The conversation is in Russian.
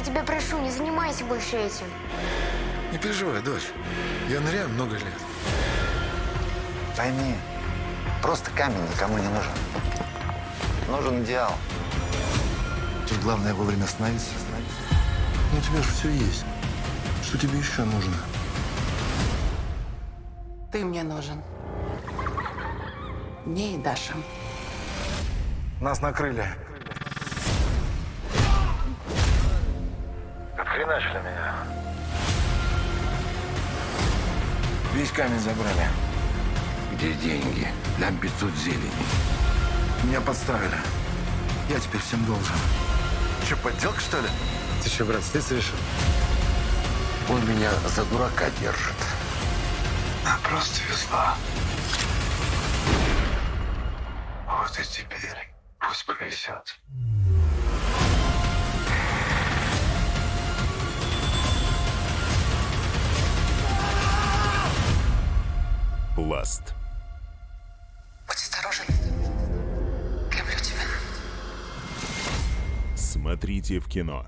тебя прошу, не занимайся больше этим. Не переживай, дочь. Я ныряю много лет. Пойми, просто камень никому не нужен. Нужен идеал. Тут главное вовремя остановиться. Ну, у тебя же все есть. Что тебе еще нужно? Ты мне нужен. Мне и Даша. Нас накрыли. Отхреначили меня. Весь камень забрали. Где деньги? Дам 500 зелени. Меня подставили. Я теперь всем должен. Че, подделка, что ли? Ты что, брат, слиться решил? Он меня за дурака держит. Она просто везла. Вот и теперь пусть повисят. Пласт. Будь осторожен. Люблю тебя. Смотрите в кино.